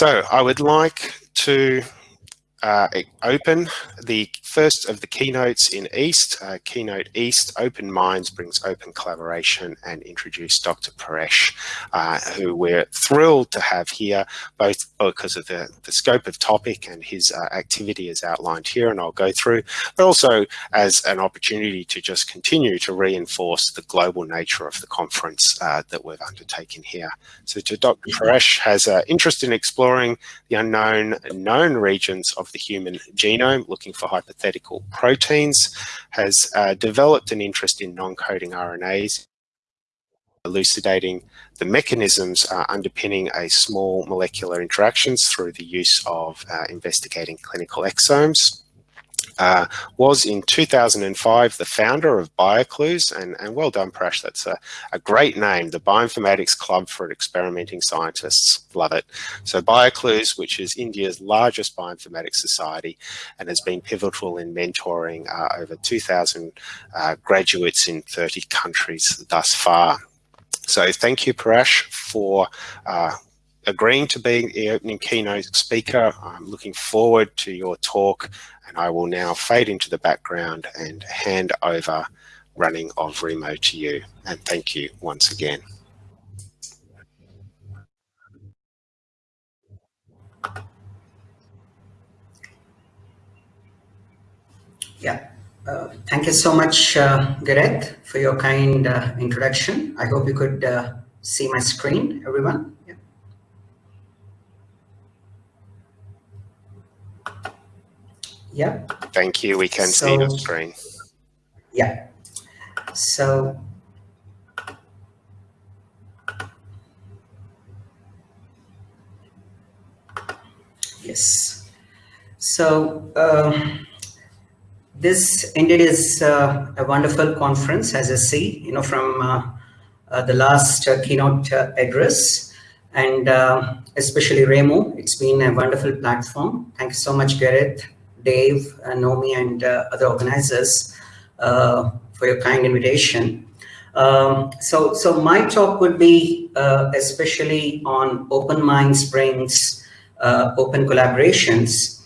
So I would like to uh, open the first of the keynotes in East, uh, Keynote East, Open Minds brings open collaboration and introduce Dr. Paresh, uh, who we're thrilled to have here, both because of the, the scope of topic and his uh, activity as outlined here, and I'll go through, but also as an opportunity to just continue to reinforce the global nature of the conference uh, that we've undertaken here. So to Dr. Paresh has an interest in exploring the unknown known regions of the human genome, looking for hypothetical proteins, has uh, developed an interest in non-coding RNAs, elucidating the mechanisms uh, underpinning a small molecular interactions through the use of uh, investigating clinical exomes uh, was in 2005 the founder of BioClues, and, and well done, Prash. That's a, a, great name, the Bioinformatics Club for Experimenting Scientists. Love it. So BioClues, which is India's largest bioinformatics society and has been pivotal in mentoring uh, over 2,000 uh, graduates in 30 countries thus far. So thank you, Parash, for uh, agreeing to be the opening keynote speaker. I'm looking forward to your talk and I will now fade into the background and hand over running of Remo to you. And thank you once again. Yeah, uh, thank you so much, uh, Gareth, for your kind uh, introduction. I hope you could uh, see my screen, everyone. Yeah. Thank you. We can so, see the screen. Yeah. So yes. So um, this indeed is uh, a wonderful conference, as I see, you know, from uh, uh, the last uh, keynote uh, address and uh, especially Remo. It's been a wonderful platform. Thank you so much, Gareth, Dave, uh, Nomi, and uh, other organizers uh, for your kind invitation. Um, so, so my talk would be especially on Open Minds brings open collaborations.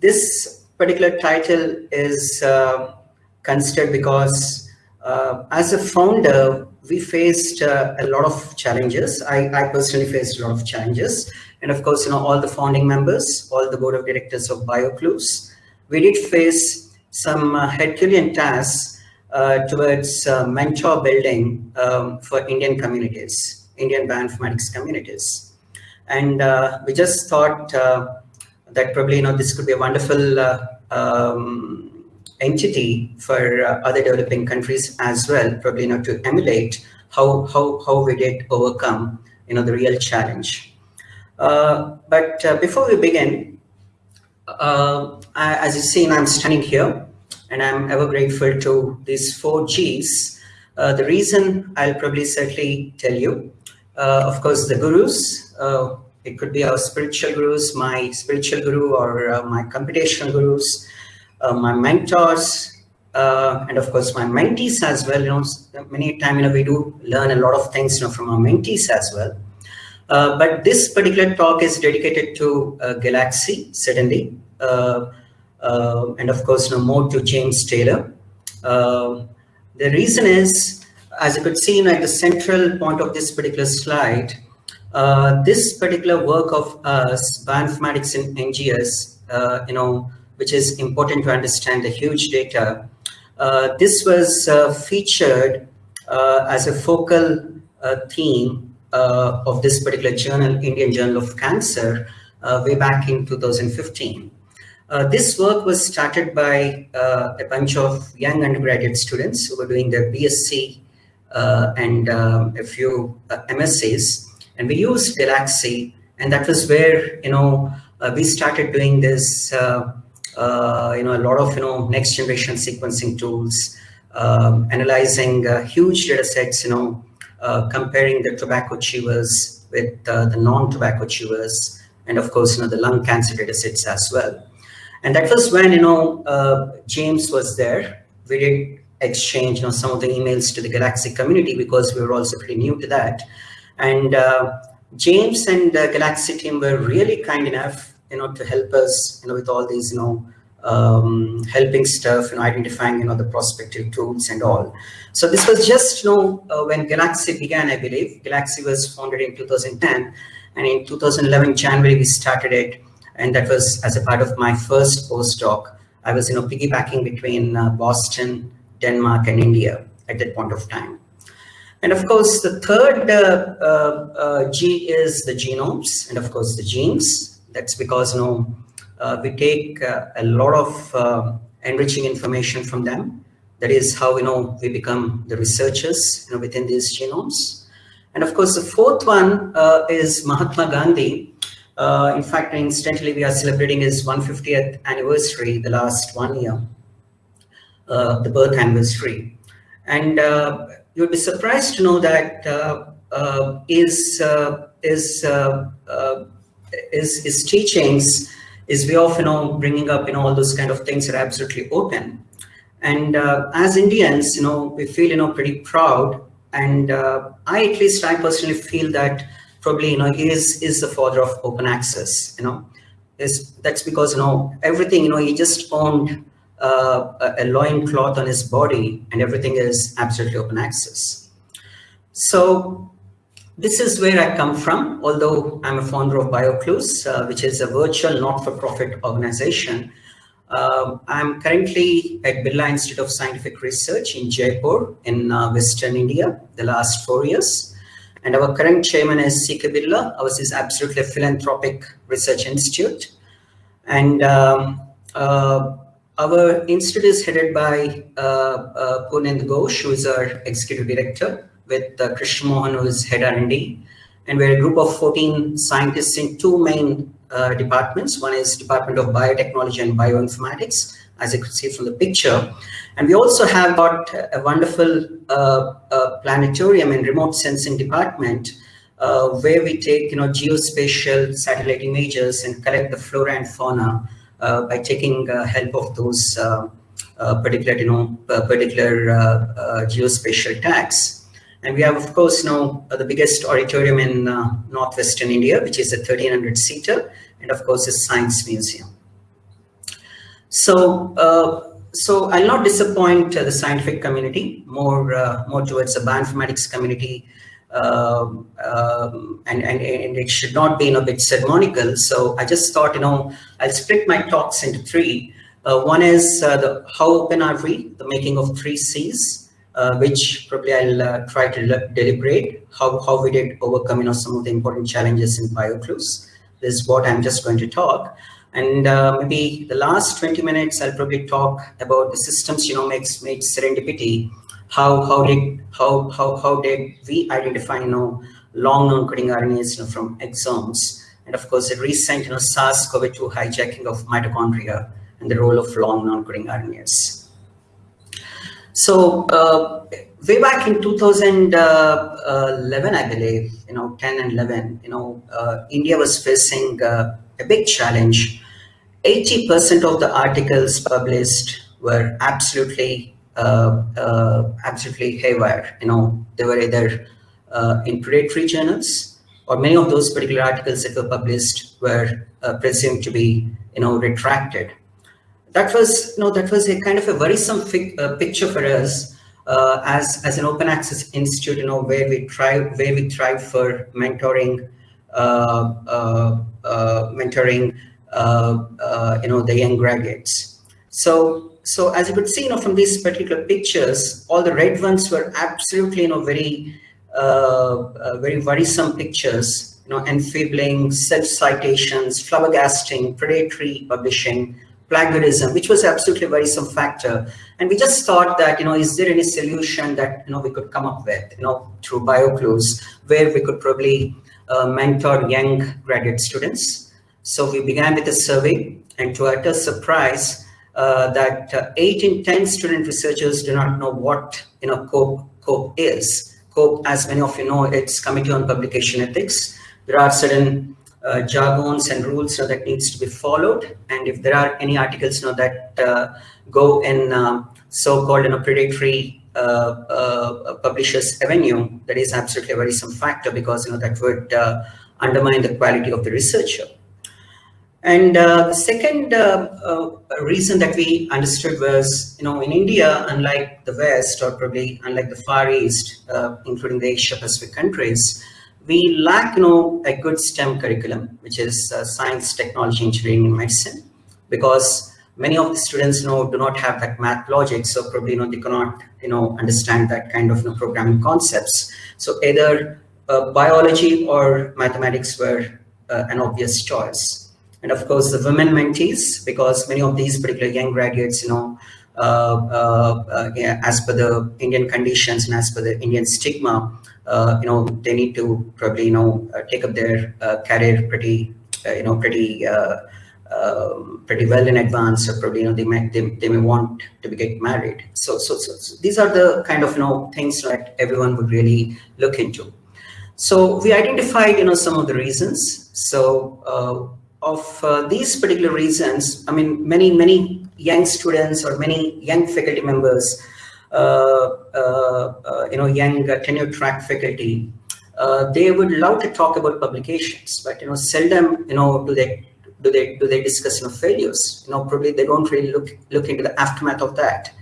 this particular title is considered because uh, as a founder, we faced uh, a lot of challenges. I, I, personally faced a lot of challenges. And of course, you know, all the founding members, all the board of directors of BioClues, we did face some uh, Herculean tasks uh, towards uh, mentor building um, for Indian communities, Indian bioinformatics communities. And uh, we just thought uh, that probably, you know, this could be a wonderful uh, um, entity for other developing countries as well, probably, you know, to emulate how, how, how we did overcome, you know, the real challenge. Uh, but uh, before we begin, uh, I, as you see, I'm standing here and I'm ever grateful to these four Gs. Uh, the reason I'll probably certainly tell you, uh, of course, the gurus, it could be our spiritual gurus, my spiritual guru or my computational gurus, my mentors, and of course my mentees as well. You know, many times you know we do learn a lot of things you know from our mentees as well. Uh, but this particular talk is dedicated to uh, Galaxy, certainly, uh, uh and of course, no more to James Taylor. Uh, the reason is, as you could see at the central point of this particular slide, this particular work of us, bioinformatics in NGS, you know, which is important to understand the huge data. this was featured as a focal theme uh, of this particular journal, Indian Journal of Cancer, uh, way back in 2015. Uh, this work was started by uh, a bunch of young undergraduate students who were doing their BSc uh, and um, a few uh, MSCs. And we used Galaxy, and that was where, you know, we started doing this, you know, a lot of, you know, next generation sequencing tools, um, analyzing huge data sets, you know, uh, comparing the tobacco chewers with uh, the non-tobacco chewers, and of course, you know, the lung cancer data sets as well. And that was when, you know, uh, James was there. We did exchange, you know, some of the emails to the Galaxy community because we were also pretty new to that. And uh, James and the Galaxy team were really kind enough, you know, to help us, you know, with all these, you know, um, helping stuff, you know, identifying, you know, the prospective tools and all. So this was just, you know, uh, when Galaxy began, I believe. Galaxy was founded in 2010, and in 2011 January we started it, and that was as a part of my first postdoc. I was, you know, piggybacking between uh, Boston, Denmark, and India at that point of time. And of course, the third uh, uh, uh G is the genomes, and of course the genes. That's because, you know, we take uh, a lot of uh, enriching information from them. That is how you know we become the researchers you know, within these genomes. And of course, the fourth one is Mahatma Gandhi. in fact, incidentally, we are celebrating his 150th anniversary, the last one year, the birth anniversary. And you'd be surprised to know that uh, uh, his, uh, his, his, is way of you know bringing up you know all those kind of things are absolutely open. And uh, as indians you know we feel you know pretty proud. And uh, i at least i personally feel that probably you know he is is the father of open access you know. Is that's because you know everything you know he just owned uh, a, a loin cloth on his body and everything is absolutely open access. So this is where I come from, although I'm a founder of BioClues, uh, which is a virtual not-for-profit organization. Uh, I'm currently at Birla Institute of Scientific Research in Jaipur in uh, Western India, the last four years. And our current chairman is C.K. Birla. Ours is absolutely a philanthropic research institute. And um, uh, our institute is headed by uh, uh, Purnendu Ghosh, who is our executive director with uh, Krishna Mohan, who is head R&D. And we're a group of 14 scientists in two main uh, departments. One is Department of Biotechnology and Bioinformatics, as you could see from the picture. And we also have got a wonderful uh, uh, planetarium and remote sensing department uh, where we take, you know, geospatial satellite images and collect the flora and fauna uh, by taking help of those particular, you know, particular geospatial tags. And we have, of course, now uh, the biggest auditorium in uh, northwestern India, which is a 1300 seater, and of course, a Science Museum. So, uh, so I'll not disappoint uh, the scientific community, more, uh, more towards the bioinformatics community, um, um, and, and, and it should not be in a bit ceremonial. So I just thought, you know, I'll split my talks into three. Uh, one is the how open are we, the making of three C's uh, which probably I'll uh, try to deliberate how, how we did overcome you know, some of the important challenges in BioClues. This is what I'm just going to talk. And uh, maybe the last 20 minutes, I'll probably talk about the systems genomics made serendipity. How, how did how, how, how did we identify you know, long non-coding RNAs you know, from exomes? And of course, the recent you know, SARS-CoV-2 hijacking of mitochondria and the role of long non-coding RNAs. So uh, way back in 2011, I believe, you know, 10 and 11, you know, uh, India was facing uh, a big challenge. 80% of the articles published were absolutely, uh, uh, absolutely haywire. You know, they were either uh, in predatory journals or many of those particular articles that were published were presumed to be, you know, retracted that was know that was a kind of a worrisome uh, picture for us uh, as as an open access institute you know where we try where we try for mentoring uh, uh, uh mentoring uh, you know the young graduates. So so as you could see you know from these particular pictures all the red ones were absolutely you know very very worrisome pictures you know enfeebling self citations flabbergasting predatory publishing plagiarism, which was absolutely a worrisome factor. And we just thought that, you know, is there any solution that, you know, we could come up with, you know, through BioClues, where we could probably uh, mentor young graduate students. So we began with a survey and to utter surprise uh, that uh, eight in 10 student researchers do not know what, you know, COPE, COPE is. COPE, as many of you know, it's Committee on Publication Ethics. There are certain uh, jargons and rules know, that needs to be followed. And if there are any articles know, that uh, go in um, so-called you know, predatory uh, uh, publishers avenue, that is absolutely a worrisome factor because you know that would uh, undermine the quality of the researcher. And uh, the second uh, uh, reason that we understood was, you know, in India, unlike the West or probably unlike the Far East, uh, including the Asia Pacific countries, we lack, you know, a good STEM curriculum, which is uh, science, technology, engineering, and medicine, because many of the students, you know, do not have that math logic, so probably, you know, they cannot, you know, understand that kind of you know, programming concepts. So either uh, biology or mathematics were an obvious choice and of course the women mentees because many of these particular young graduates you know uh, uh, uh, yeah, as per the Indian conditions and as per the Indian stigma uh, you know they need to probably you know uh, take up their uh, career pretty you know pretty um, pretty well in advance. Or probably you know they may they, they may want to be get married. So, so so so these are the kind of you know things that everyone would really look into. So we identified you know some of the reasons. So of uh, these particular reasons, I mean, many, many young students or many young faculty members, uh, uh, uh you know, young tenure track faculty, uh, they would love to talk about publications, but, you know, seldom, you know, do they do they do they discuss you know failures. You know probably they don't really look look into the aftermath of that.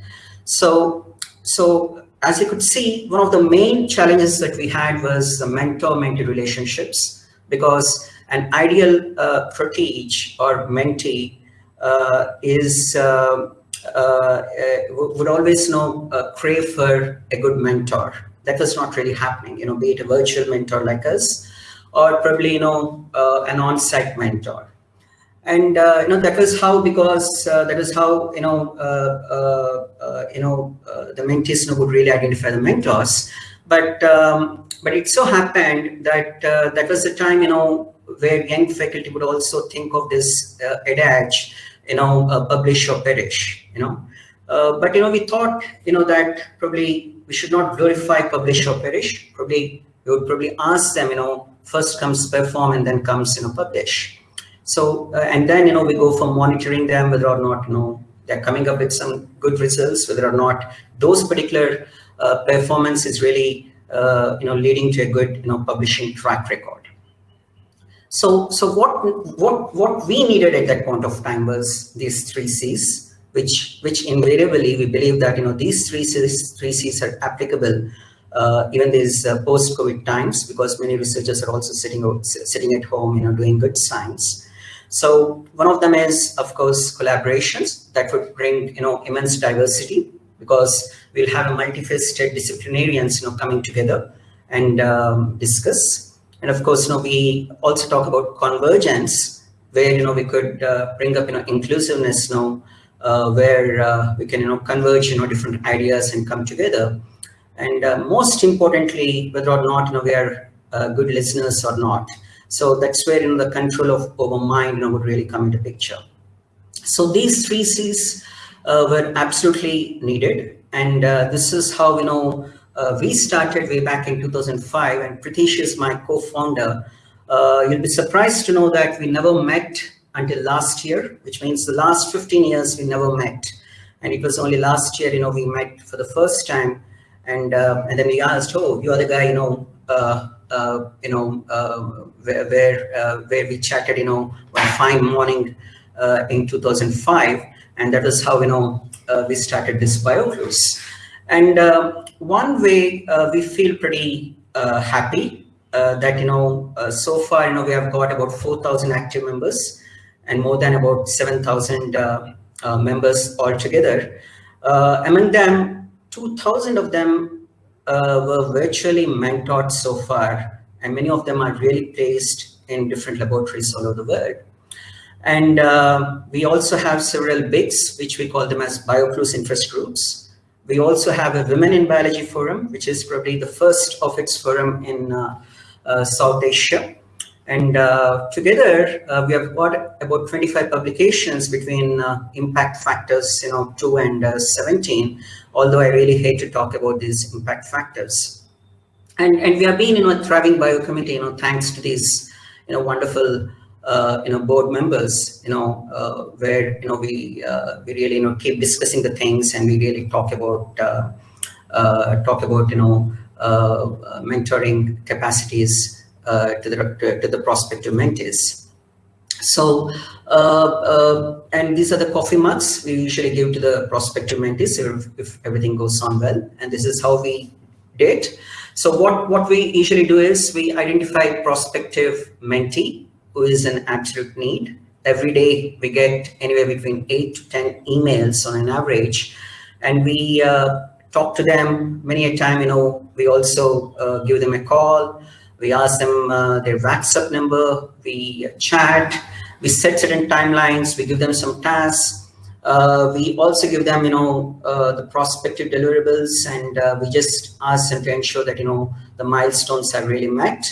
So so as you could see one of the main challenges that we had was the mentor mentee relationships because an ideal uh, teach or mentee uh, is uh, uh, uh would always know uh, crave for a good mentor. That was not really happening, you know, be it a virtual mentor like us, or probably you know an on-site mentor. And you know that was how because that is how you know you know the mentees you know, would really identify the mentors. But um, but it so happened that that was the time you know where young faculty would also think of this uh, adage, you know, uh, publish or perish, you know. Uh, but, you know, we thought, you know, that probably we should not glorify publish or perish. Probably we would probably ask them, you know, first comes perform and then comes, you know, publish. So, uh, and then, you know, we go for monitoring them, whether or not, you know, they're coming up with some good results, whether or not those particular uh, performance is really, uh, you know, leading to a good, you know, publishing track record. So, so what, what, what we needed at that point of time was these three C's, which, which invariably we believe that, you know, these three C's, three C's are applicable uh, even these uh, post-COVID times, because many researchers are also sitting, sitting at home, you know, doing good science. So one of them is, of course, collaborations that would bring, you know, immense diversity because we'll have a multifaceted disciplinarians, you know, coming together and um, discuss and of course, you know, we also talk about convergence, where you know we could uh, bring up you know inclusiveness, you know, uh, where uh, we can you know converge you know different ideas and come together. And uh, most importantly, whether or not you know we are uh, good listeners or not. So that's where you know the control of over mind you know would really come into picture. So these three C's uh, were absolutely needed, and this is how you know uh, we started way back in 2005 and Pritish is my co-founder. Uh, you'll be surprised to know that we never met until last year, which means the last 15 years we never met. And it was only last year, you know, we met for the first time. And, uh, and then we asked, oh, you are the guy, you know, uh, uh, you know, uh, where, where, where we chatted, you know, one fine morning in 2005. And that was how, you know, we started this BioClues. And uh, one way uh, we feel pretty uh, happy uh, that, you know, uh, so far, you know, we have got about 4,000 active members and more than about 7,000 uh, members altogether. among them, 2,000 of them were virtually mentored so far, and many of them are really placed in different laboratories all over the world. And we also have several BIGs, which we call them as BioClues interest groups. We also have a Women in Biology Forum, which is probably the first of its forum in uh, uh, South Asia. And uh, together, we have got about 25 publications between impact factors, you know, 2 and uh, 17, although I really hate to talk about these impact factors. And, and we have been, you know, a thriving biocommunity, you know, thanks to these, you know, wonderful uh, you know, board members, you know, uh, where, you know, we, uh, we really, you know, keep discussing the things and we really talk about, uh, uh, talk about, you know, uh, mentoring capacities to the to the prospective mentees. So, and these are the coffee mugs we usually give to the prospective mentees if, if, everything goes on well. And this is how we did. So what, what we usually do is we identify prospective mentee who is in absolute need. Every day we get anywhere between eight to 10 emails on an average. And we uh, talk to them many a time, you know, we also uh, give them a call. We ask them uh, their WhatsApp number, we chat, we set certain timelines, we give them some tasks. Uh, we also give them, you know, uh, the prospective deliverables and uh, we just ask them to ensure that, you know, the milestones are really met.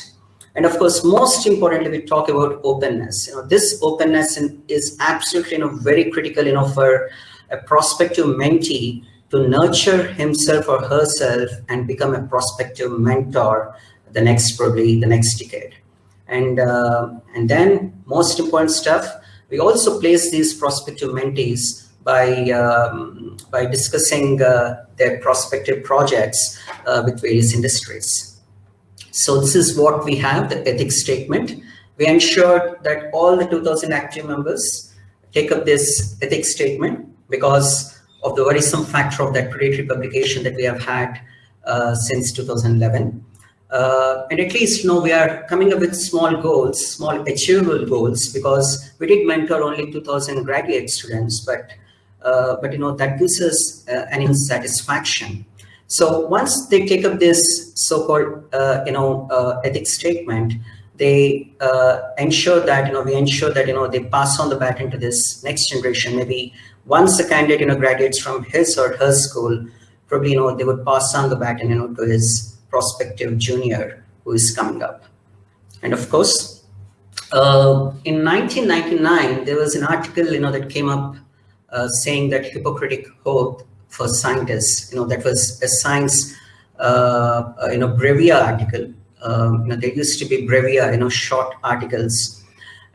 And of course, most importantly, we talk about openness. You know, this openness is absolutely, you know, very critical, you know, for a prospective mentee to nurture himself or herself and become a prospective mentor the next, probably the next decade. And, uh, and then most important stuff, we also place these prospective mentees by, um, by discussing uh, their prospective projects uh, with various industries. So this is what we have, the ethics statement. We ensured that all the 2000 active members take up this ethics statement because of the worrisome factor of that predatory publication that we have had uh, since 2011. Uh, and at least you know we are coming up with small goals, small achievable goals, because we did mentor only 2,000 graduate students, but uh, but you know that gives us uh, an satisfaction. So once they take up this so-called uh, you know uh, ethics statement, they uh, ensure that you know we ensure that you know they pass on the baton to this next generation. Maybe once a candidate you know graduates from his or her school, probably you know they would pass on the baton you know to his prospective junior who is coming up. And of course, uh, in 1999, there was an article, you know, that came up uh, saying that Hippocratic oath for scientists, you know, that was a science, uh, uh you know, Brevia article. Um, you know, there used to be Brevia, you know, short articles.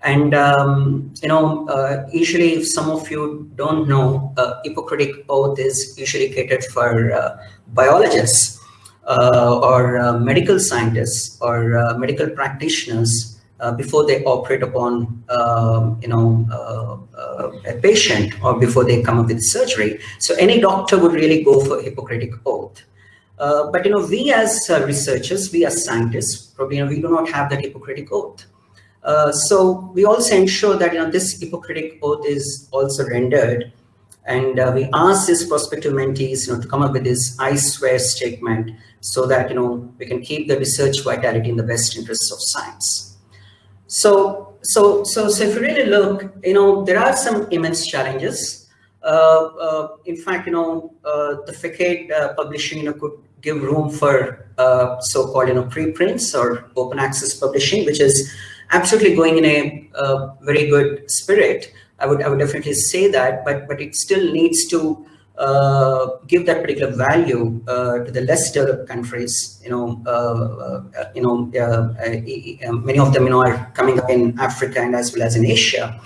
And, um, you know, uh, usually if some of you don't know, uh, Hippocratic oath is usually catered for biologists uh, or uh, medical scientists or uh, medical practitioners before they operate upon, um, you know, a patient or before they come up with surgery. So any doctor would really go for Hippocratic oath. Uh, but you know, we as uh, researchers, we as scientists, probably you know, we do not have that Hippocratic oath. Uh, so we also ensure that you know this Hippocratic oath is also rendered, and we ask these prospective mentees you know to come up with this I swear statement so that you know we can keep the research vitality in the best interests of science. So, so, so, so if you really look, you know, there are some immense challenges. Uh, uh, in fact, you know, uh, the facade publishing, you know, could give room for uh, so-called, you know, preprints or open access publishing, which is absolutely going in a very good spirit. I would, I would definitely say that, but, but it still needs to uh, give that particular value uh, to the less developed countries. You know, uh, uh you know, uh, many of them, you know, are coming up in Africa and as well as in Asia.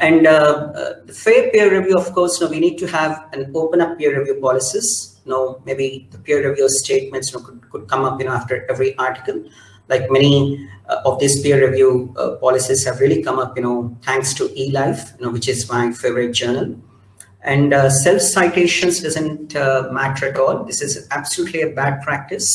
And the fair peer review, of course, you know, we need to have an open up peer review policies. You know, maybe the peer review statements you know, could, could come up, you know, after every article. Like many of these peer review policies have really come up, you know, thanks to eLife, you know, which is my favorite journal. And uh, self-citations doesn't uh, matter at all. This is absolutely a bad practice.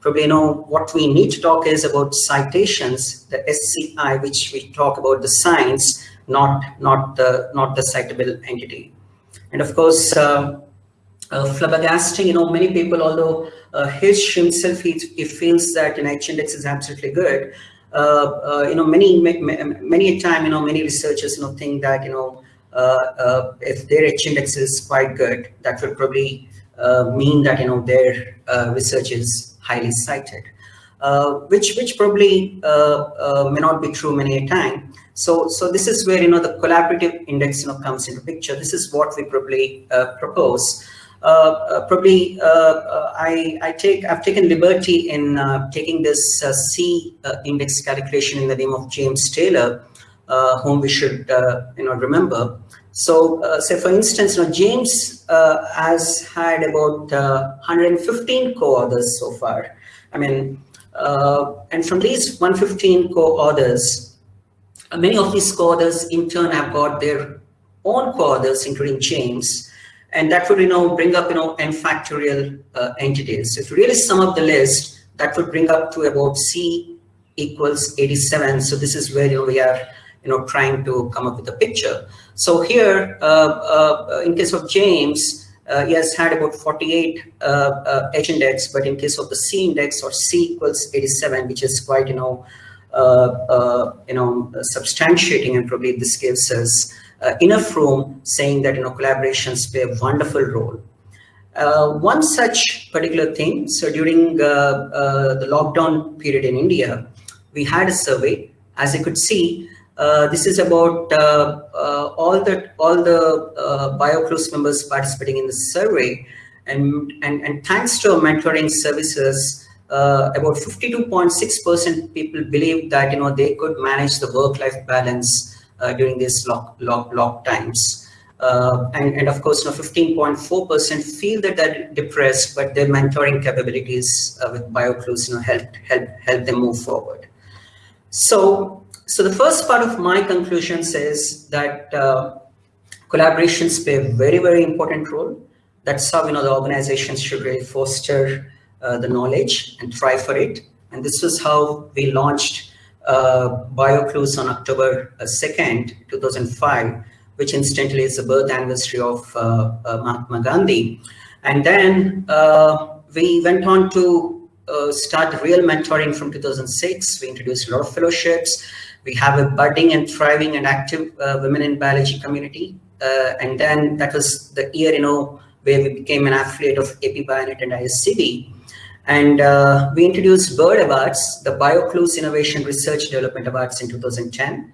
Probably, you know, what we need to talk is about citations, the SCI, which we talk about the science, not, not, the, not the citable entity. And of course, uh, uh, flabbergasting, you know, many people, although uh, his himself, he, he feels that an H-index is absolutely good, uh, uh, you know, many, many, many a time, you know, many researchers, you know, think that, you know, Uh, uh, if their H index is quite good, that will probably uh, mean that you know their uh, research is highly cited, which which probably may not be true many a time. So, so this is where you know the collaborative index you know comes into picture. This is what we probably propose. Uh, uh, probably uh, I, I, take I've taken liberty in taking this C index calculation in the name of James Taylor, whom we should you know remember. So, uh, say for instance, you know, James uh, has had about uh, 115 co-authors so far. I mean, Uh, and from these 115 co-authors, uh, many of these co-authors in turn have got their own co-authors, including James, and that would, you know, bring up, you know, n factorial uh, entities. If you really sum up the list, that would bring up to about C equals 87. So this is where, you know, we are, you know, trying to come up with a picture. So here, uh, uh, in case of James, uh, he has had about 48 uh, uh, H index, but in case of the C index or C equals 87, which is quite, you know, uh, you know, substantiating, and probably this gives us enough room saying that, you know, collaborations play a wonderful role. one such particular thing, so during the lockdown period in India, we had a survey, as you could see, uh, this is about uh, uh, all the all the uh, BioClues members participating in the survey, and and and thanks to our mentoring services, uh, about 52.6% people believe that you know they could manage the work-life balance uh, during these lock lock lock times. and, and of course, you know, 15.4% feel that they're depressed, but their mentoring capabilities with BioClues you know, help, help, help them move forward. So so the first part of my conclusion says that uh, collaborations play a very, very important role. That's how, you know, the organizations should really foster uh, the knowledge and try for it. And this was how we launched uh, BioClues on October 2nd, uh, 2005, which incidentally is the birth anniversary of uh, uh, Mahatma Gandhi. And then we went on to start real mentoring from 2006. We introduced a lot of fellowships. We have a budding and thriving and active uh, women in biology community. Uh, and then that was the year, you know, where we became an affiliate of AP Bionet and ISCB. And uh, we introduced BIRD Awards, the BioClues Innovation Research Development Awards in 2010.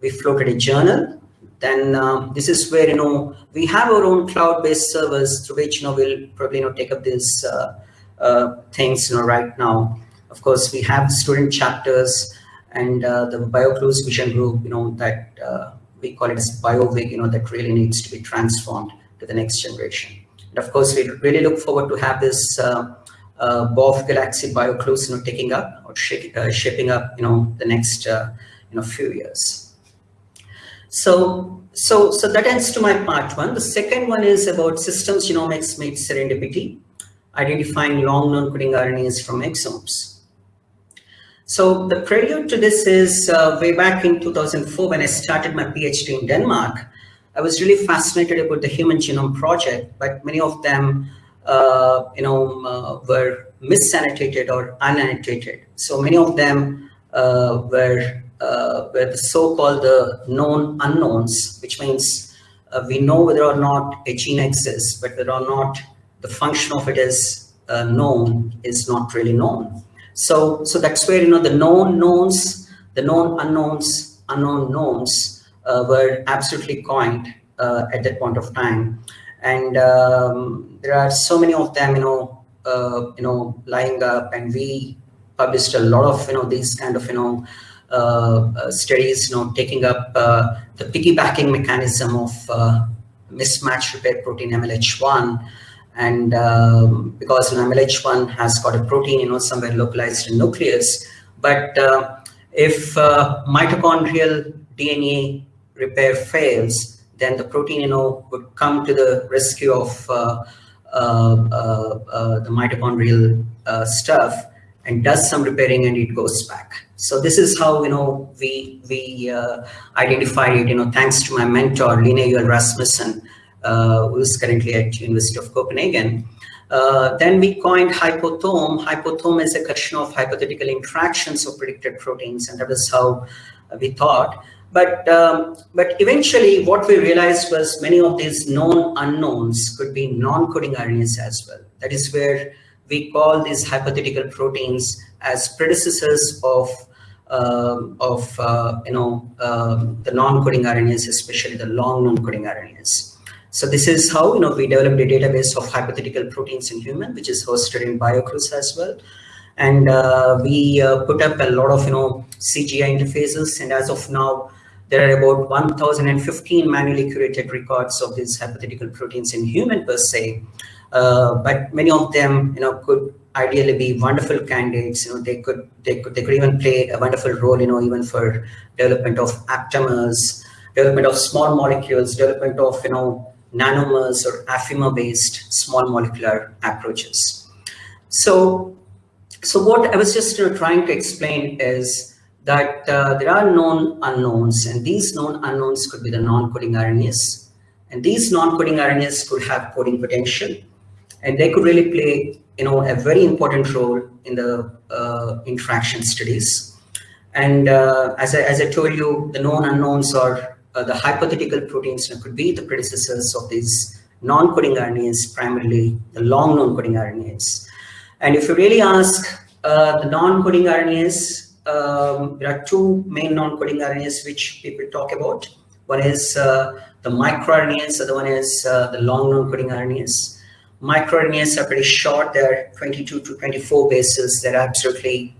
We floated a journal. Then um, this is where, you know, we have our own cloud-based servers through which, you know, we'll probably, you know, take up these uh, uh, things, you know, right now. Of course, we have student chapters and uh, the BioClues Vision Group, you know, that uh, we call it as BioVig, you know, that really needs to be transformed to the next generation. And of course, we really look forward to have this uh, uh, BOF Galaxy BioClues, you know, taking up or shake, uh, shaping up, you know, the next, uh, you know, few years. So, so, so that ends to my part one. The second one is about systems genomics made serendipity, identifying long non-coding RNAs from exomes. So the prelude to this is uh, way back in 2004 when I started my PhD in Denmark. I was really fascinated about the Human Genome Project, but many of them, uh, you know, uh, were misannotated or unannotated. So many of them uh, were uh, were the so-called the known unknowns, which means uh, we know whether or not a gene exists, but whether or not the function of it is known is not really known. So, so that's where, you know, the known knowns, the known unknowns, unknown knowns uh, were absolutely coined uh, at that point of time. And um, there are so many of them, you know, uh, you know, lying up and we published a lot of, you know, these kind of, you know, uh, uh, studies, you know, taking up uh, the piggybacking mechanism of mismatch repair protein MLH1 and um, because you know, MLH1 has got a protein, you know, somewhere localized in nucleus. But uh, if uh, mitochondrial DNA repair fails, then the protein, you know, would come to the rescue of uh, uh, uh, uh the mitochondrial stuff and does some repairing and it goes back. So this is how, you know, we, we identified it, you know, thanks to my mentor, Lene Juel Rasmussen, uh, who is currently at University of Copenhagen. Uh, then we coined hypothome. Hypothome is a collection of hypothetical interactions of predicted proteins, and that is how we thought. But um, but eventually, what we realized was many of these known unknowns could be non-coding RNAs as well. That is where we call these hypothetical proteins as predecessors of uh, of uh, you know uh, the non-coding RNAs, especially the long non-coding RNAs. So this is how you know we developed a database of hypothetical proteins in human, which is hosted in BioClues as well. And uh, we uh, put up a lot of you know CGI interfaces, and as of now, there are about 1,015 manually curated records of these hypothetical proteins in human per se. Uh, but many of them, you know, could ideally be wonderful candidates. You know, they could they could they could even play a wonderful role. You know, even for development of aptamers, development of small molecules, development of you know nanomers or affimer-based small molecular approaches. So, so what I was just trying to explain is that uh, there are known unknowns, and these known unknowns could be the non-coding RNAs, and these non-coding RNAs could have coding potential, and they could really play, you know, a very important role in the uh, interaction studies. And uh, as, I, as I told you, the known unknowns are uh, the hypothetical proteins could be the predecessors of these non-coding RNAs, primarily the long non-coding RNAs. And if you really ask uh, the non-coding RNAs, um, there are two main non-coding RNAs which people talk about. One is uh, the microRNAs, the other one is uh, the long non-coding RNAs. MicroRNAs are pretty short, they're 22 to 24 bases, they're absolutely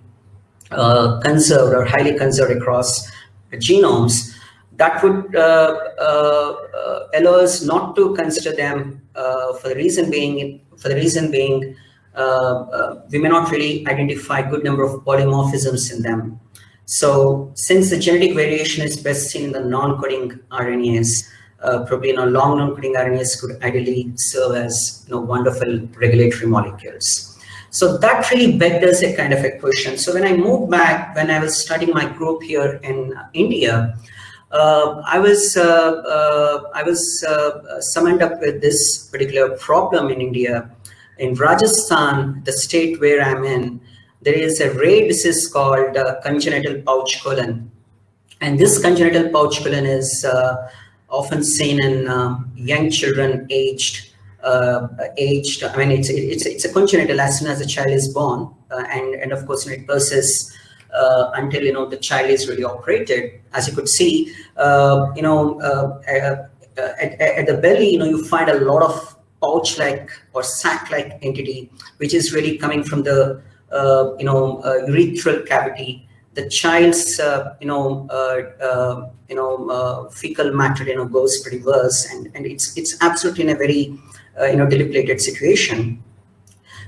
uh, conserved or highly conserved across genomes. That would uh, uh, uh, allow us not to consider them for the reason being, for the reason being we may not really identify good number of polymorphisms in them. So since the genetic variation is best seen in the non-coding RNAs, uh, probably you know, long non-coding RNAs could ideally serve as you know, wonderful regulatory molecules. So that really begged us a kind of a question. So when I moved back, when I was studying my group here in India, uh, I was uh, uh, I was summoned up with this particular problem in India in Rajasthan, the state where I'm in, there is a rare disease called uh, congenital pouch colon. And this congenital pouch colon is uh, often seen in uh, young children aged, uh, aged, I mean, it's, it's, it's a congenital as soon as the child is born. Uh, and, and of course, it persists uh, until, you know, the child is really operated. As you could see, you know, at, at, the belly, you know, you find a lot of pouch-like or sac-like entity, which is really coming from the uh, you know uh, urethral cavity. The child's uh, you know uh, uh, you know uh, fecal matter you know goes pretty worse, and and it's it's absolutely in a very you know debilitated situation.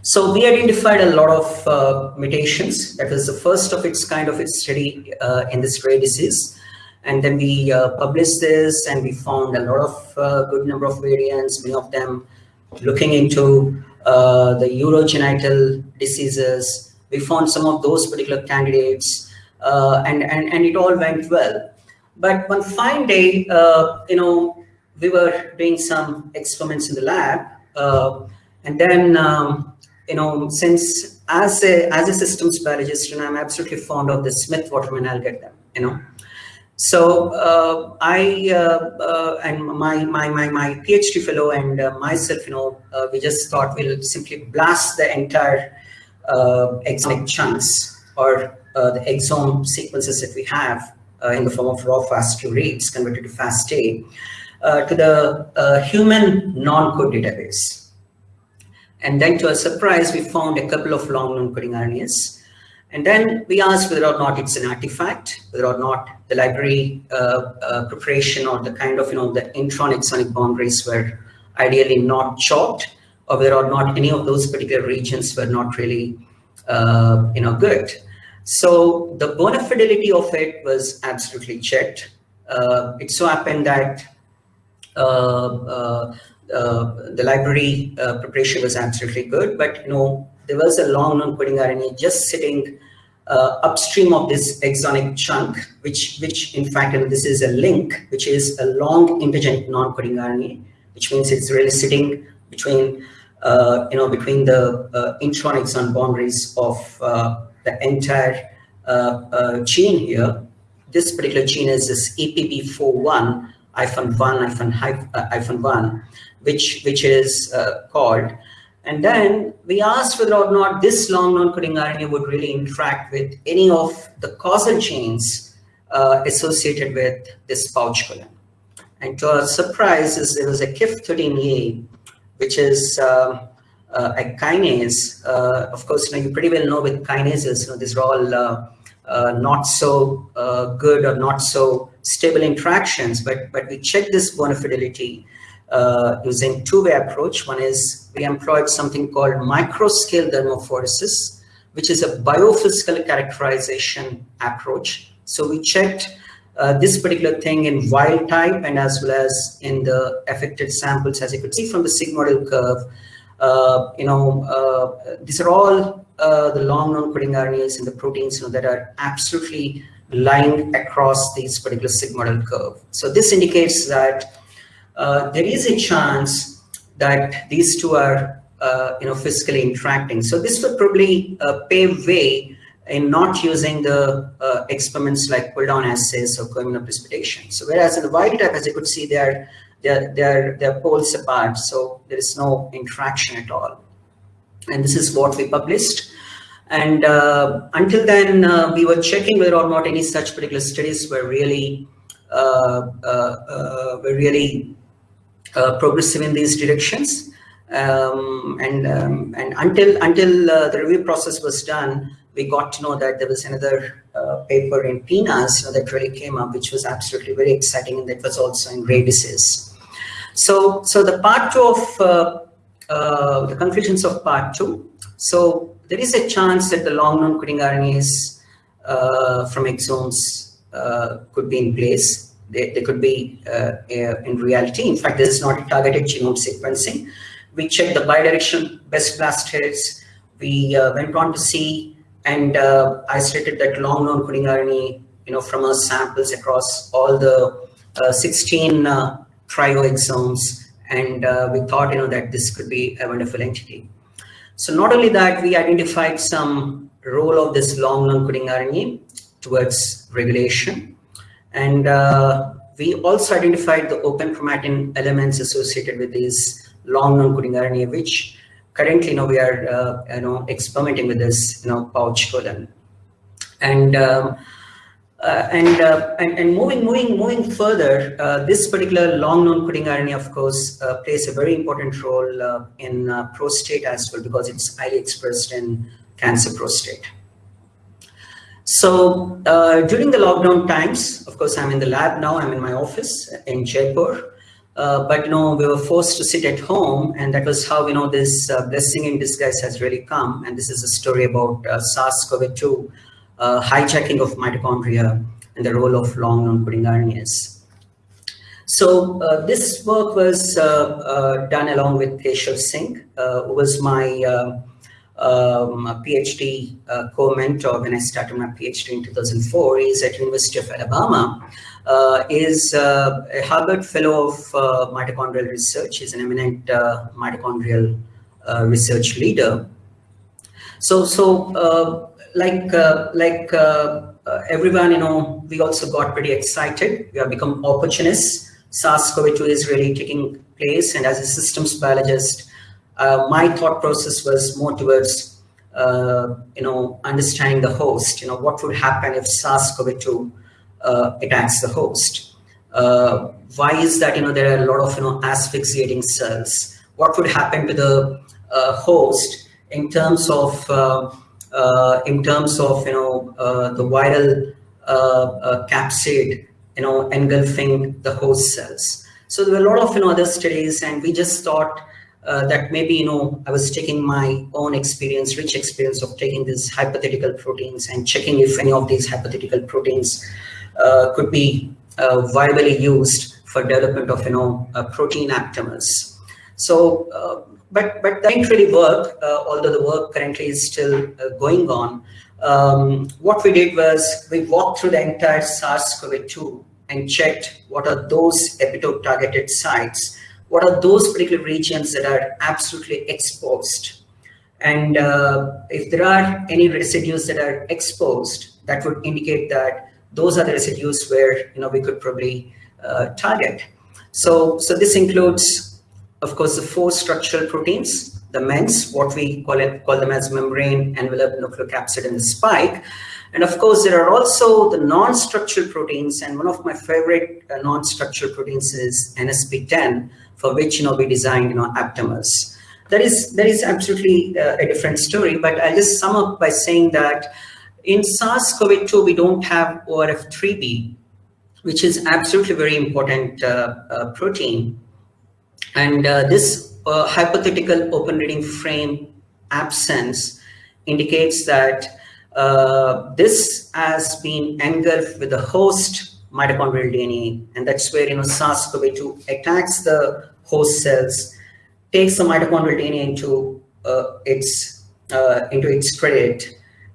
So we identified a lot of mutations. That was the first of its kind of its study in this rare disease. And then we published this and we found a lot of good number of variants, many of them looking into uh, the urogenital diseases. We found some of those particular candidates uh, and, and, and it all went well. But one fine day, uh, you know, we were doing some experiments in the lab. Uh, and then, um, you know, since as a, as a systems biologist, and I'm absolutely fond of the Smith-Waterman algorithm, you know, so uh, I uh, uh, and my, my my my PhD fellow and uh, myself, you know, uh, we just thought we'll simply blast the entire uh, exonic chunks or the exome sequences that we have in the form of raw FASTQ reads converted to FASTA to the human NONCODE database. And then to our surprise, we found a couple of long non-coding RNAs and then we asked whether or not it's an artifact, whether or not the library uh, uh, preparation or the kind of, you know, the intron exonic boundaries were ideally not chopped, or whether or not any of those particular regions were not really, uh, you know, good. So the bona fidelity of it was absolutely checked. Uh, it so happened that uh, uh, the library preparation was absolutely good, but, you know, there was a long non-coding RNA just sitting uh, upstream of this exonic chunk, which, which in fact, and this is a link, which is a long intergenic non-coding RNA, which means it's really sitting between, uh, you know, between the uh, intron exon boundaries of uh, the entire uh, uh, gene here. This particular gene is this EPP41 hyphen one hyphen hyphen one, which which is called and then we asked whether or not this long non-coding RNA would really interact with any of the causal chains uh, associated with this pouch colon. And to our surprise, is there was a KIF13A, which is uh, uh, a kinase. Uh, of course, you, know, you pretty well know with kinases, you know, these are all uh, uh, not so good or not so stable interactions, but, but we checked this bona fidelity uh, using two-way approach. One is we employed something called microscale thermophoresis, which is a biophysical characterization approach. So we checked uh, this particular thing in wild type and as well as in the affected samples, as you could see from the sigmoidal curve. Uh, you know, uh, these are all uh, the long non-coding RNAs and the proteins you know, that are absolutely lying across these particular sigmoidal curve. So this indicates that uh, there is a chance that these two are, uh, you know, physically interacting. So this would probably uh, pave way in not using the uh, experiments like pull down assays or co-immunoprecipitation. So whereas in the wild type, as you could see, they're, they're, they're, they're poles apart. So there is no interaction at all. And this is what we published. And uh, until then, uh, we were checking whether or not any such particular studies were really uh, uh were really uh, progressive in these directions. Um, and um, and until until the review process was done, we got to know that there was another paper in PNAS that really came up, which was absolutely very exciting, and that was also in rare disease. So so the part two of the conclusions of part two. So there is a chance that the long non-coding RNAs uh, from exomes uh, could be in place. They, they could be uh, in reality. In fact, this is not targeted genome sequencing. We checked the bidirectional best blast hits. We uh, went on to see and uh, isolated that long non-coding RNA, you know, from our samples across all the uh, 16 trio exomes, and we thought, you know, that this could be a wonderful entity. So not only that, we identified some role of this long non-coding RNA towards regulation. And uh, we also identified the open chromatin elements associated with these long non-coding RNA, which currently you know, we are uh, you know, experimenting with this you know, pouch colon. And um, uh, and, uh, and, and moving moving moving further, uh, this particular long non-coding RNA, of course, uh, plays a very important role uh, in uh, prostate as well because it's highly expressed in cancer prostate. So during the lockdown times, of course, I'm in the lab now. I'm in my office in Jaipur. but you know, we were forced to sit at home, and that was how you know this blessing in disguise has really come. And this is a story about SARS-CoV-2 uh, hijacking of mitochondria and the role of long non-coding RNAs. So uh, this work was uh, uh done along with Keshav Singh, uh, who was my uh, um, PhD co-mentor when I started my PhD in 2004. He's at University of Alabama. is a Harvard Fellow of Mitochondrial Research. He's an eminent mitochondrial research leader. So, so like uh, like uh, uh, everyone, you know, we also got pretty excited. We have become opportunists. SARS-CoV-2 is really taking place, and as a systems biologist, uh, my thought process was more towards, uh, you know, understanding the host. You know, what would happen if SARS-CoV-2 uh, attacks the host? why is that? You know, there are a lot of you know asphyxiating cells. What would happen to the host in terms of uh, in terms of you know uh, the viral uh, capsid you know engulfing the host cells. So there were a lot of you know other studies, and we just thought uh, that maybe you know I was taking my own experience, rich experience of taking these hypothetical proteins and checking if any of these hypothetical proteins uh, could be uh, viably used for development of you know protein aptamers. So but but that didn't really work, uh, although the work currently is still uh, going on. Um, what we did was we walked through the entire SARS-CoV-2 and checked what are those epitope targeted sites, what are those particular regions that are absolutely exposed. And uh, if there are any residues that are exposed, that would indicate that those are the residues where you know we could probably uh, target. So, so this includes of course, the four structural proteins, the MENS, what we call it, call them as membrane, envelope, nucleocapsid, and the spike. And of course, there are also the non-structural proteins, and one of my favorite uh, non-structural proteins is NSP10, for which you know we designed you know aptamers. That is that is absolutely uh, a different story, but I'll just sum up by saying that in SARS-CoV-2 we don't have ORF3b, which is absolutely very important uh, uh protein And uh, this uh, hypothetical open reading frame absence indicates that this has been engulfed with the host mitochondrial DNA, and that's where you know SARS-CoV-2 attacks the host cells, takes the mitochondrial DNA into uh, its uh, into its credit,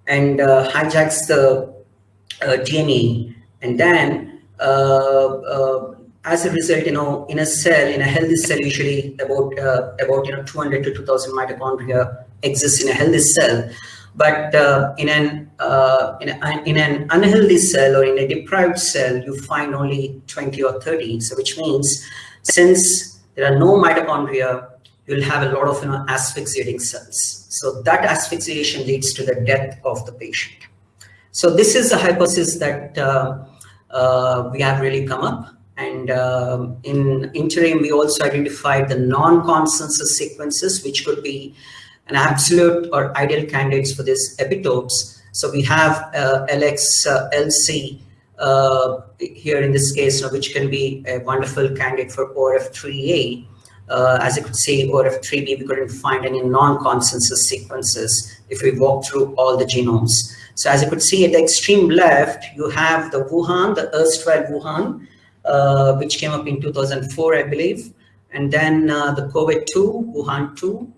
and uh, hijacks the uh, DNA, and then as a result, you know, in a cell, in a healthy cell, usually about uh, about you know 200 to 2,000 mitochondria exist in a healthy cell. But uh, in an uh, in, a, in an unhealthy cell or in a deprived cell, you find only 20 or 30. So which means since there are no mitochondria, you'll have a lot of you know asphyxiating cells. So that asphyxiation leads to the death of the patient. So this is a hypothesis that uh, uh, we have really come up. And um, in interim, we also identified the non-consensus sequences, which could be an absolute or ideal candidates for these epitopes. So we have uh, LX, uh, LC uh, here in this case, which can be a wonderful candidate for ORF3A. Uh, as you could see, ORF3B, we couldn't find any non-consensus sequences if we walk through all the genomes. So as you could see at the extreme left, you have the Wuhan, the erstwhile Wuhan, uh, which came up in 2004, I believe. And then uh, the COVID-2, Wuhan 2,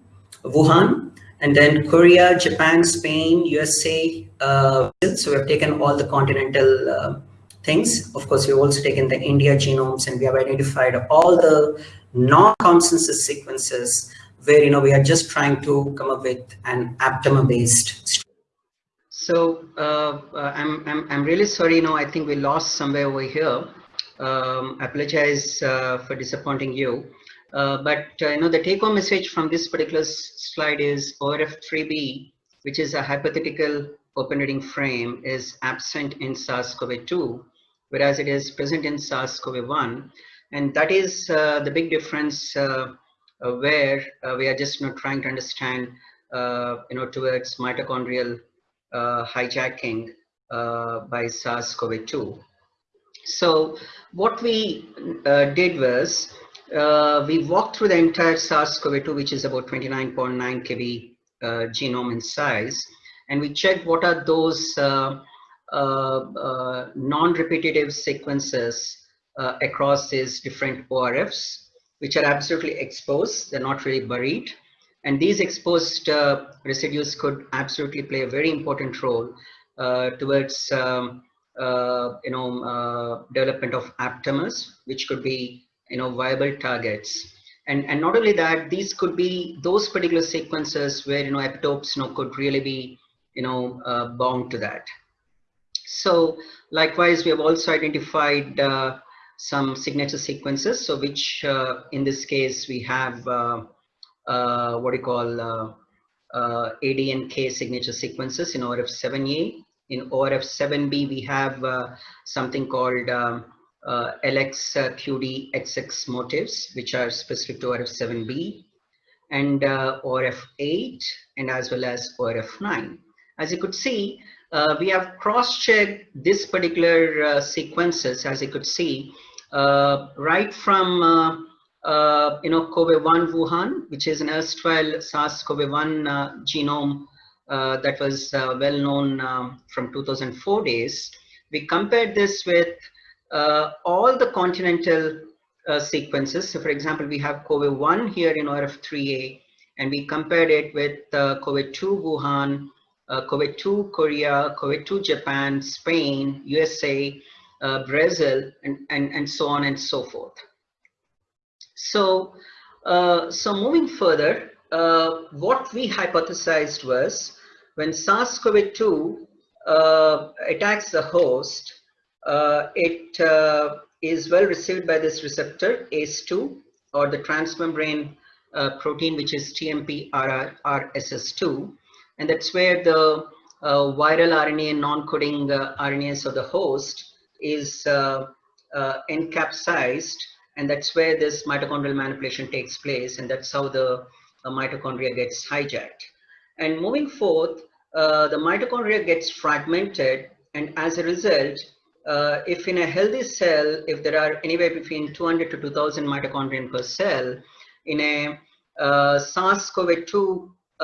Wuhan, and then Korea, Japan, Spain, USA. Uh, so we have taken all the continental uh, things. Of course, we've also taken the India genomes and we have identified all the non-consensus sequences where, you know, we are just trying to come up with an aptamer-based so uh, uh, I'm, I'm, I'm really sorry, you know, I think we lost somewhere over here. Um, I apologize uh, for disappointing you. Uh, but uh, you know the take-home message from this particular slide is ORF3b, which is a hypothetical open reading frame, is absent in SARS-CoV-2, whereas it is present in SARS-CoV-1, and that is uh, the big difference uh, uh, where we are just you know, trying to understand you know towards mitochondrial hijacking by SARS-CoV-2. So what we did was uh, we walked through the entire SARS-CoV-2, which is about 29.9 kb uh, genome in size, and we checked what are those uh, uh, uh non-repetitive sequences uh, across these different ORFs, which are absolutely exposed, they're not really buried. And these exposed residues could absolutely play a very important role towards um, you know, development of aptamers, which could be you know, viable targets. And, and not only that, these could be those particular sequences where, you know, epitopes, you know, could really be, you know, uh, bound to that. So likewise, we have also identified uh, some signature sequences. So which uh, in this case, we have uh, uh, what we call uh, AD and K signature sequences in ORF7A. In ORF7B, we have something called um, uh, LX uh, QD XX motifs, which are specific to ORF7B and uh, ORF8 and as well as ORF9. As you could see, uh, we have cross-checked this particular uh, sequences, as you could see, uh, right from you know COVID-1 Wuhan, which is an erstwhile SARS-CoV-1 genome that was well known um, from 2004 days. We compared this with uh, all the continental uh, sequences. So for example, we have COVID-1 here in ORF3A, and we compared it with uh, COVID-2 Wuhan, uh, COVID-2 Korea, COVID-2 Japan, Spain, USA, uh, Brazil, and, and, and so on and so forth. So, uh, so moving further, what we hypothesized was when SARS-CoV-2 attacks the host, uh, it uh, is well received by this receptor ACE2 or the transmembrane uh, protein which is TMP-RSS2 and that's where the uh, viral RNA and non-coding uh, RNAs of the host is uh, encapsized. And that's where this mitochondrial manipulation takes place. And that's how the mitochondria gets hijacked. And moving forth, the mitochondria gets fragmented. And as a result, uh, if in a healthy cell, if there are anywhere between 200 to 2000 mitochondria per cell, in a uh, SARS-CoV-2 uh,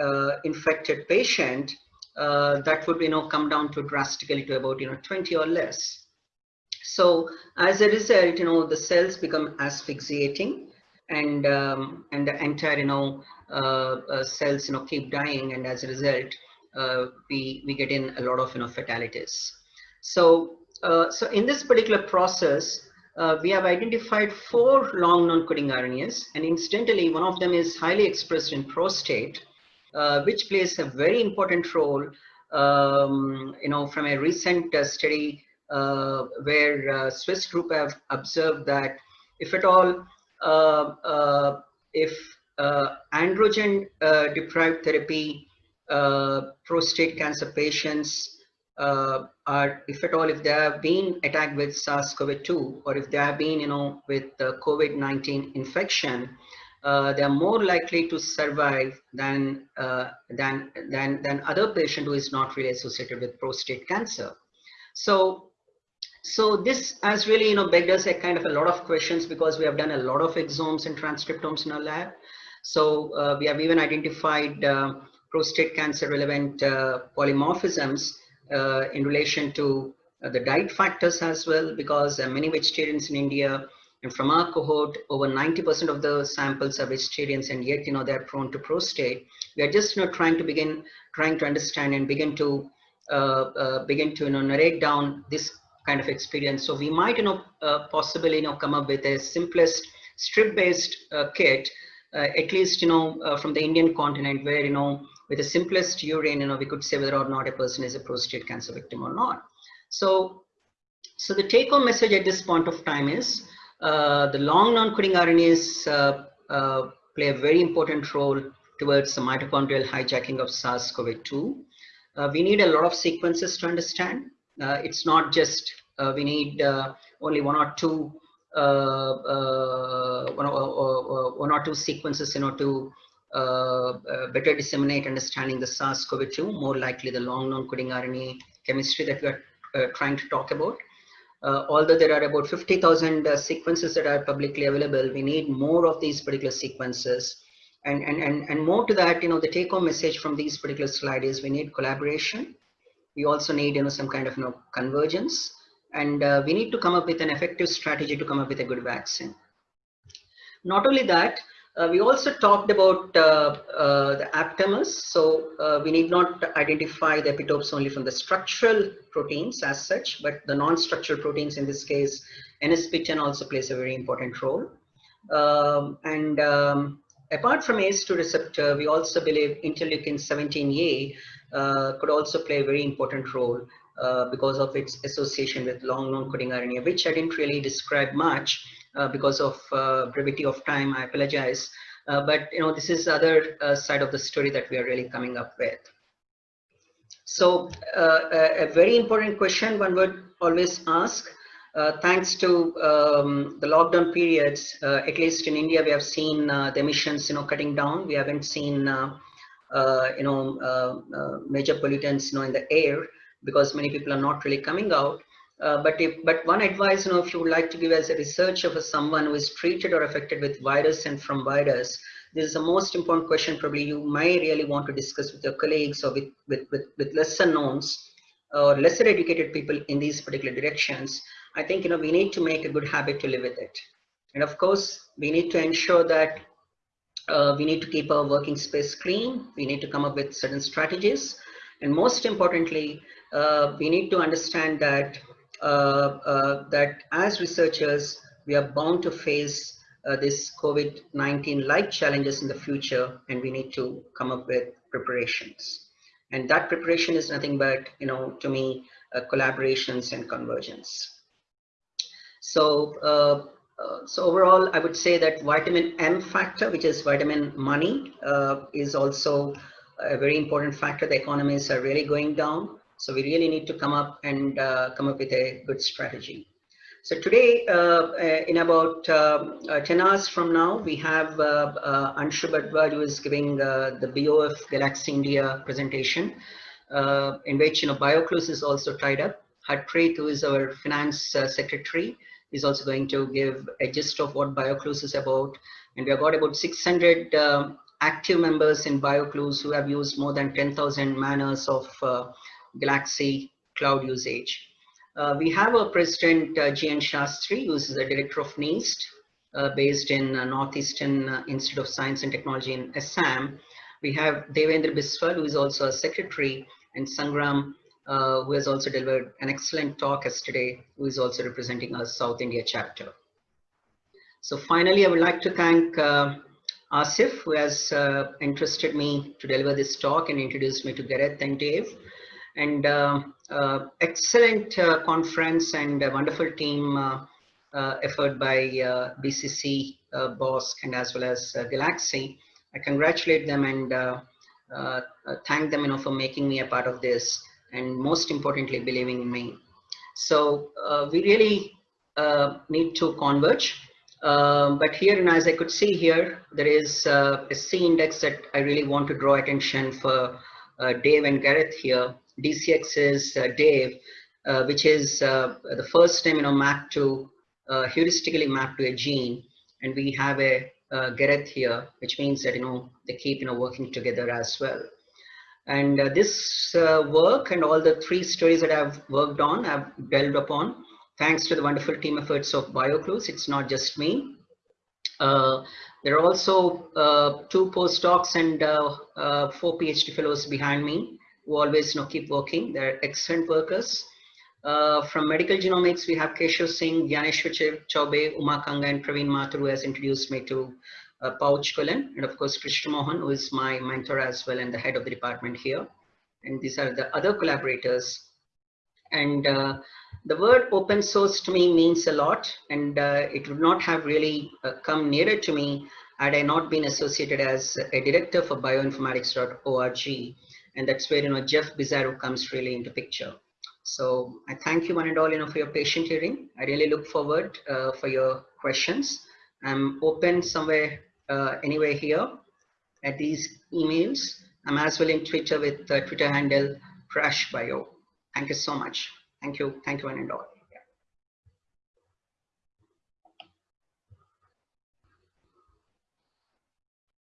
uh, infected patient, uh, that would you know come down to drastically to about you know 20 or less. So as a result, you know the cells become asphyxiating, and um, and the entire you know uh, cells you know keep dying, and as a result, we we get in a lot of you know fatalities. So so in this particular process, uh, we have identified four long non-coding RNAs, and incidentally, one of them is highly expressed in prostate, uh, which plays a very important role, um, you know, from a recent uh, study uh, where uh, Swiss group have observed that if at all, uh, if androgen deprived therapy prostate cancer patients uh, are, if at all, if they have been attacked with SARS-CoV-2 or if they have been, you know, with the COVID-19 infection, uh, they are more likely to survive than, uh, than, than, than other patient who is not really associated with prostate cancer. So, so this has really, you know, begged us a kind of a lot of questions because we have done a lot of exomes and transcriptomes in our lab. So uh, we have even identified uh, prostate cancer relevant uh, polymorphisms in relation to uh, the diet factors as well, because are many vegetarians in India. And from our cohort, over 90% of the samples are vegetarians, and yet, you know, they're prone to prostate. We are just, you know, trying to begin, trying to understand and begin to uh, begin to, you know, narrate down this kind of experience. So we might, you know, uh, possibly, you know, come up with a simplest strip-based uh, kit, uh, at least, you know, from the Indian continent where, you know, with the simplest urine, you know, we could say whether or not a person is a prostate cancer victim or not. So, so the take home message at this point of time is uh, the long non-coding RNAs uh, uh, play a very important role towards the mitochondrial hijacking of SARS-CoV-2. Uh, we need a lot of sequences to understand. Uh, it's not just uh, we need only one or two one or, one or two sequences you know to better disseminate understanding the SARS-CoV-2, more likely the long non-coding RNA chemistry that we are uh, trying to talk about. although there are about 50,000 sequences that are publicly available, we need more of these particular sequences. And, and, and, and more to that, you know, the take home message from these particular slides is we need collaboration. We also need, you know, some kind of, you know, convergence. And uh, we need to come up with an effective strategy to come up with a good vaccine. Not only that, uh, we also talked about uh, uh, the aptamers. So uh, we need not identify the epitopes only from the structural proteins as such, but the non-structural proteins in this case, NSP10 also plays a very important role. Um, and um, apart from ACE2 receptor, we also believe interleukin 17A uh, could also play a very important role uh, because of its association with long non-coding RNA, which I didn't really describe much. Uh, because of uh, brevity of time. I apologize. Uh, but you know, this is other side of the story that we are really coming up with. So a, a, very important question one would always ask, uh, thanks to um, the lockdown periods, uh, at least in India, we have seen uh, the emissions, you know, cutting down. We haven't seen, you know, major pollutants, you know, in the air because many people are not really coming out. Uh, but if but one advice you know if you would like to give as a researcher for someone who is treated or affected with virus and from virus this is the most important question probably you may really want to discuss with your colleagues or with with with, with lesser knowns or lesser educated people in these particular directions. I think you know we need to make a good habit to live with it. And of course we need to ensure that uh, we need to keep our working space clean. We need to come up with certain strategies. And most importantly uh, we need to understand that that as researchers, we are bound to face uh, this COVID-19 like challenges in the future, and we need to come up with preparations. And that preparation is nothing but, you know, to me, collaborations and convergence. So, uh, so overall, I would say that vitamin M factor, which is vitamin money, uh, is also a very important factor. The economies are really going down. So we really need to come up and uh, come up with a good strategy. So today, uh, uh in about um, uh, 10 hours from now, we have Anshu Bhardwaj who is giving the BOF Galaxy India presentation, in which you know BioClues is also tied up. Harpreet, who is our finance uh, secretary, is also going to give a gist of what BioClues is about. And we have got about 600 uh, active members in BioClues who have used more than 10,000 manners of uh, Galaxy cloud usage. Uh, we have a president, uh, GN Shastri, who is the director of NIST, uh, based in uh, Northeastern uh, Institute of Science and Technology in Assam. We have Devendra Biswal, who is also a secretary, and Sangram, uh, who has also delivered an excellent talk yesterday, who is also representing our South India chapter. So finally, I would like to thank Asif, who has interested me to deliver this talk and introduced me to Gareth and Dave. And uh, uh, excellent uh, conference and wonderful team uh, uh, effort by BCC, BOSC, and as well as Galaxy. I congratulate them and thank them you know, for making me a part of this and most importantly, believing in me. So we really need to converge um, but here, and as I could see here, there is uh, a C index that I really want to draw attention for uh, Dave and Gareth here. DCX is uh, Dave, uh, which is uh, the first time, you know, mapped to, uh, heuristically mapped to a gene. And we have a Gareth here, which means that, you know, they keep, you know, working together as well. And this work and all the three stories that I've worked on, I've delved upon, thanks to the wonderful team efforts of BioClues. It's not just me. Uh, there are also uh, two postdocs and uh, uh four PhD fellows behind me who always you know, keep working. They're excellent workers. Uh, from medical genomics, we have Keshav Singh, Gyaneshwar Chaube, Uma Kanga, and Praveen Mathur, who has introduced me to uh, Pouch Cullen, and of course, Krishna Mohan, who is my mentor as well and the head of the department here. And these are the other collaborators. And uh, the word open source to me means a lot and uh, it would not have really uh, come nearer to me had I not been associated as a director for bioinformatics.org and that's where you know Jeff Bizarro comes really into picture. So I thank you one and all you know for your patient hearing. I really look forward uh, for your questions. I'm open somewhere uh, anywhere here at these emails. I'm as well in Twitter with the Twitter handle Crash Bio. Thank you so much. Thank you. Thank you, one and all.